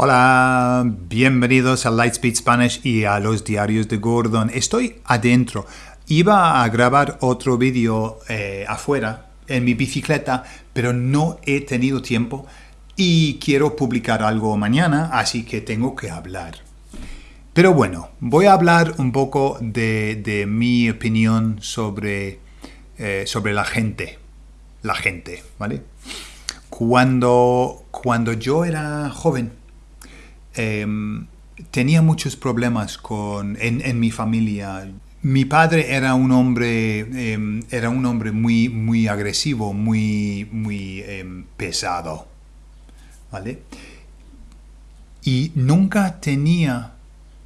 Hola, bienvenidos a Lightspeed Spanish y a los diarios de Gordon. Estoy adentro. Iba a grabar otro vídeo eh, afuera, en mi bicicleta, pero no he tenido tiempo y quiero publicar algo mañana, así que tengo que hablar. Pero bueno, voy a hablar un poco de, mi opinión sobre, eh, sobre la gente. La gente, ¿vale? Cuando, cuando yo era joven, Em, tenía muchos problemas con, en, mi familia. Mi padre era un hombre, em, era un hombre muy, muy agresivo, muy, muy em, pesado. ¿Vale? Y nunca tenía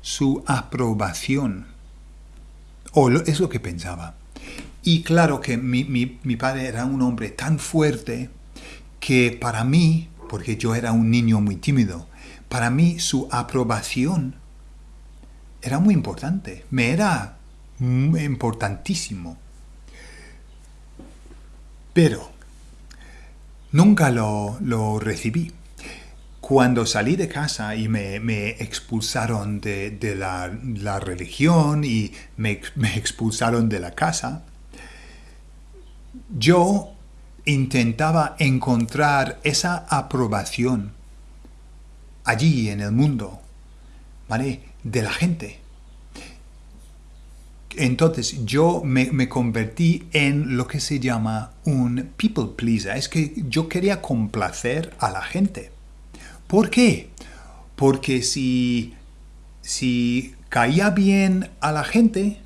su aprobación. O es lo que pensaba. Y claro que mi, mi padre era un hombre tan fuerte que para mí, porque yo era un niño muy tímido, para mí su aprobación era muy importante, me era importantísimo. Pero nunca lo, recibí. Cuando salí de casa y me, expulsaron de, la, religión y me, me expulsaron de la casa, yo intentaba encontrar esa aprobación allí en el mundo, ¿vale? De la gente. Entonces yo me, convertí en lo que se llama un people pleaser. Es que yo quería complacer a la gente. ¿Por qué? Porque si, si caía bien a la gente,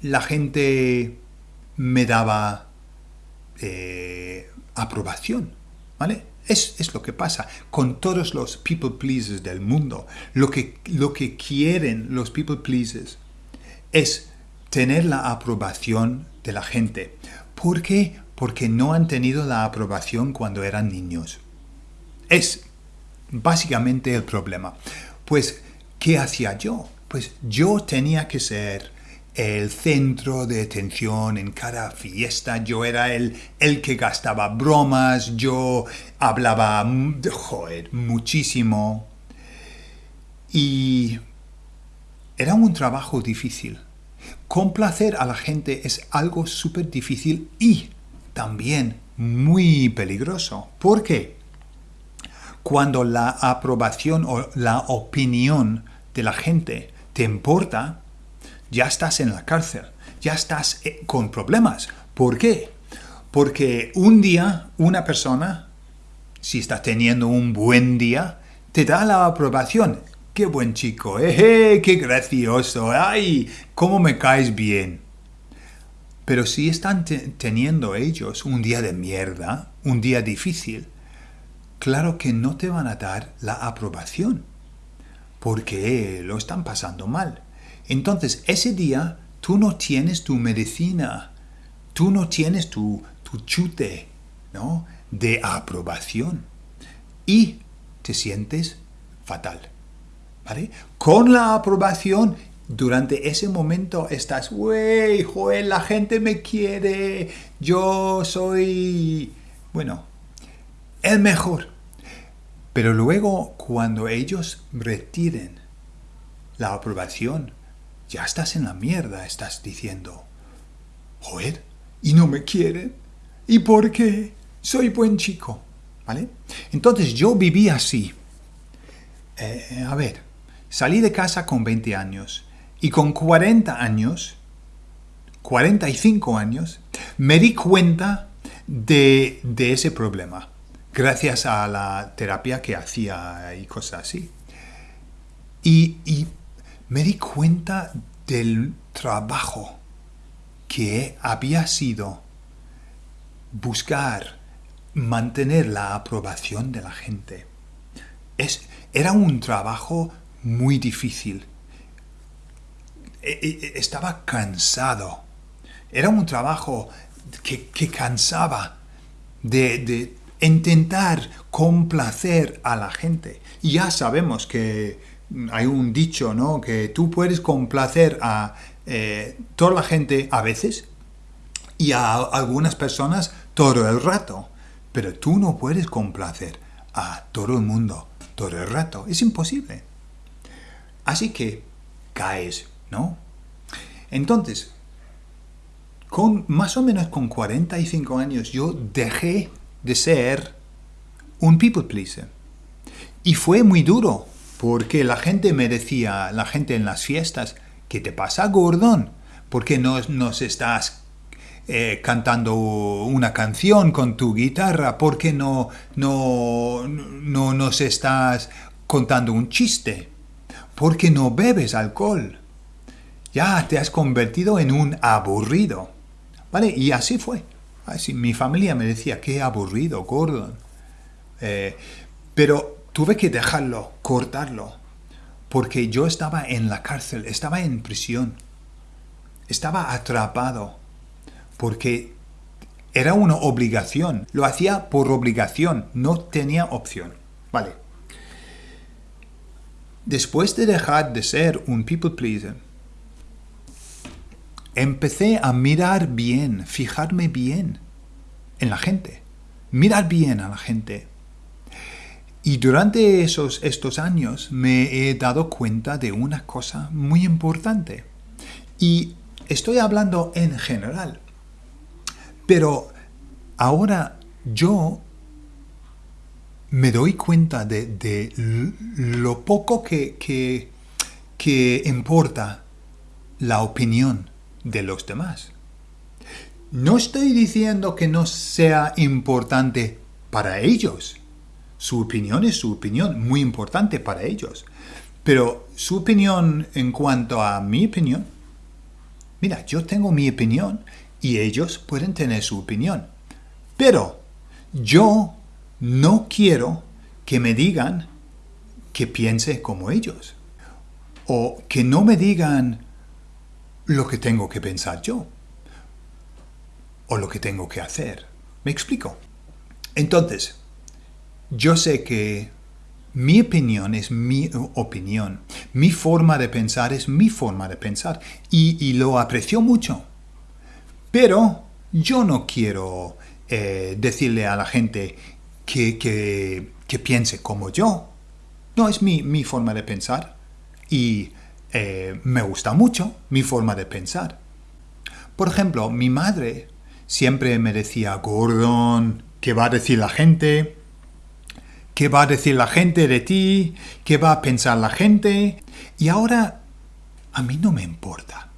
la gente me daba eh, aprobación. ¿Vale? Es, lo que pasa con todos los people pleasers del mundo. Lo que, lo que quieren los people pleasers es tener la aprobación de la gente. ¿Por qué? Porque no han tenido la aprobación cuando eran niños. Es básicamente el problema. Pues, ¿qué hacía yo? Pues yo tenía que ser el centro de atención en cada fiesta. Yo era el, el que gastaba bromas, yo hablaba, joder, muchísimo. Y era un trabajo difícil. Complacer a la gente es algo súper difícil y también muy peligroso. ¿Por qué? Cuando la aprobación o la opinión de la gente te importa, ya estás en la cárcel, ya estás eh, con problemas. ¿Por qué? Porque un día una persona, si está teniendo un buen día, te da la aprobación. ¡Qué buen chico! ¡Eh, ¡Qué gracioso! ¡Ay! ¿Cómo me caes bien? Pero si están teniendo ellos un día de mierda, un día difícil, claro que no te van a dar la aprobación, porque lo están pasando mal. Entonces, ese día tú no tienes tu medicina, tú no tienes tu, chute ¿no? de aprobación y te sientes fatal. ¿vale? Con la aprobación, durante ese momento estás, wey, Joel, la gente me quiere, yo soy, bueno, el mejor. Pero luego, cuando ellos retiren la aprobación, ya estás en la mierda, estás diciendo. Joder, ¿y no me quieren? ¿Y por qué? Soy buen chico, ¿vale? Entonces yo viví así. Eh, a ver, salí de casa con 20 años y con 40 años, 45 años, me di cuenta de, ese problema gracias a la terapia que hacía y cosas así. Y, y me di cuenta del trabajo que había sido buscar mantener la aprobación de la gente. Es, era un trabajo muy difícil. E, e, estaba cansado. Era un trabajo que, cansaba de, de intentar complacer a la gente. Y ya sabemos que hay un dicho, ¿no? Que tú puedes complacer a eh, toda la gente a veces y a algunas personas todo el rato, pero tú no puedes complacer a todo el mundo todo el rato. Es imposible. Así que caes, ¿no? Entonces, con más o menos con 45 años yo dejé de ser un people pleaser. Y fue muy duro, porque la gente me decía, la gente en las fiestas, ¿qué te pasa, Gordon? ¿Por qué no nos estás eh, cantando una canción con tu guitarra? ¿Por qué no, no, no nos estás contando un chiste? ¿Por qué no bebes alcohol? Ya te has convertido en un aburrido. ¿Vale? Y así fue. Así, mi familia me decía, qué aburrido, Gordon. Eh, pero tuve que dejarlo, cortarlo, porque yo estaba en la cárcel, estaba en prisión, estaba atrapado, porque era una obligación, lo hacía por obligación, no tenía opción. Vale. Después de dejar de ser un people pleaser, empecé a mirar bien, fijarme bien en la gente, mirar bien a la gente, y durante esos, estos años me he dado cuenta de una cosa muy importante. Y estoy hablando en general. Pero ahora yo me doy cuenta de, lo poco que, que importa la opinión de los demás. No estoy diciendo que no sea importante para ellos su opinión es su opinión, muy importante para ellos. Pero su opinión en cuanto a mi opinión, mira, yo tengo mi opinión y ellos pueden tener su opinión. Pero yo no quiero que me digan que piense como ellos. O que no me digan lo que tengo que pensar yo. O lo que tengo que hacer. ¿Me explico? Entonces, yo sé que mi opinión es mi opinión. Mi forma de pensar es mi forma de pensar. Y, lo aprecio mucho. Pero yo no quiero eh, decirle a la gente que, que, piense como yo. No, es mi, mi forma de pensar. Y eh, me gusta mucho mi forma de pensar. Por ejemplo, mi madre siempre me decía, Gordon, ¿qué va a decir la gente? Qué va a decir la gente de ti, qué va a pensar la gente. Y ahora a mí no me importa.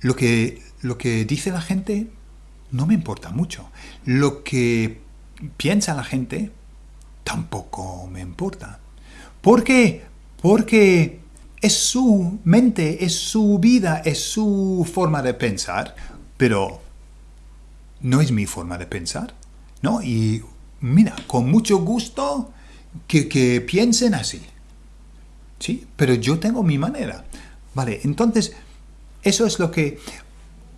Lo que, lo que dice la gente no me importa mucho. Lo que piensa la gente tampoco me importa. ¿Por qué? Porque es su mente, es su vida, es su forma de pensar, pero no es mi forma de pensar. ¿no? Y mira, con mucho gusto que, piensen así. ¿Sí? Pero yo tengo mi manera. Vale, entonces, eso es lo que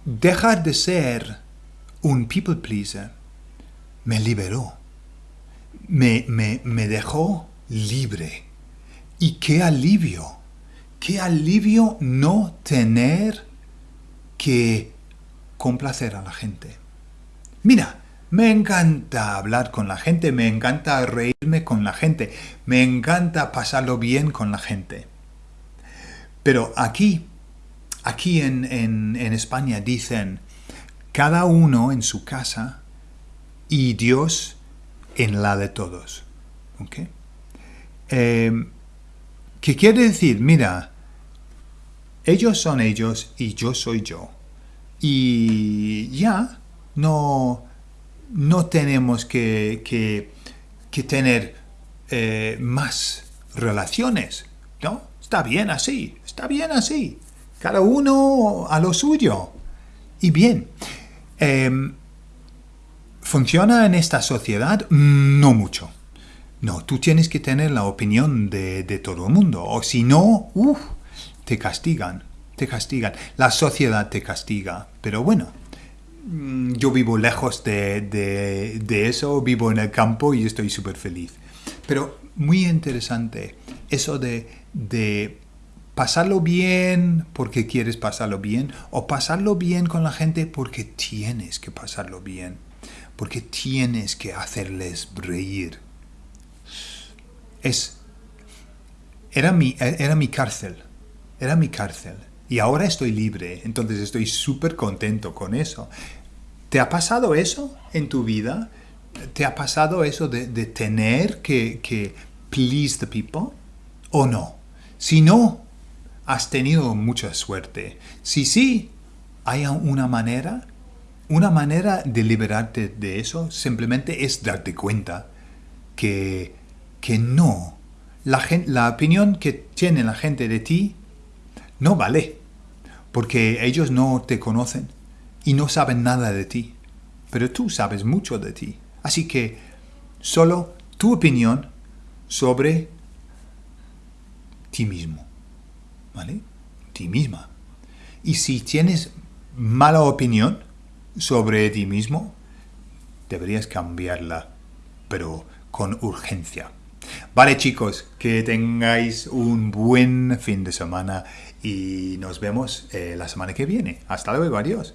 dejar de ser un people pleaser me liberó. Me, me, me dejó libre. Y qué alivio. Qué alivio no tener que complacer a la gente. Mira, me encanta hablar con la gente, me encanta reírme con la gente, me encanta pasarlo bien con la gente. Pero aquí, aquí en, España dicen, cada uno en su casa y Dios en la de todos. Em, ¿Qué quiere decir? Mira, ellos son ellos y yo soy yo. Y ya, no no tenemos que, tener eh, más relaciones, ¿no? Está bien así, está bien así. Cada uno a lo suyo. Y bien, em, ¿funciona en esta sociedad? No mucho. No, tú tienes que tener la opinión de, todo el mundo. O si no, te castigan, te castigan. La sociedad te castiga. Pero bueno, yo vivo lejos de, eso, vivo en el campo y estoy súper feliz. Pero muy interesante eso de, de pasarlo bien porque quieres pasarlo bien o pasarlo bien con la gente porque tienes que pasarlo bien, porque tienes que hacerles reír. es, era mi, era mi cárcel, era mi cárcel. Y ahora estoy libre, entonces estoy súper contento con eso. ¿Te ha pasado eso en tu vida? ¿Te ha pasado eso de, tener que, please the people? ¿O no? Si no, has tenido mucha suerte. Si sí, hay una manera, una manera de liberarte de eso simplemente es darte cuenta que, que no, la, la opinión que tiene la gente de ti no vale, porque ellos no te conocen y no saben nada de ti, pero tú sabes mucho de ti. Así que solo tu opinión sobre ti mismo, ¿vale? Ti misma. Y si tienes mala opinión sobre ti mismo, deberías cambiarla, pero con urgencia. Vale chicos, que tengáis un buen fin de semana y nos vemos eh, la semana que viene. Hasta luego, adiós.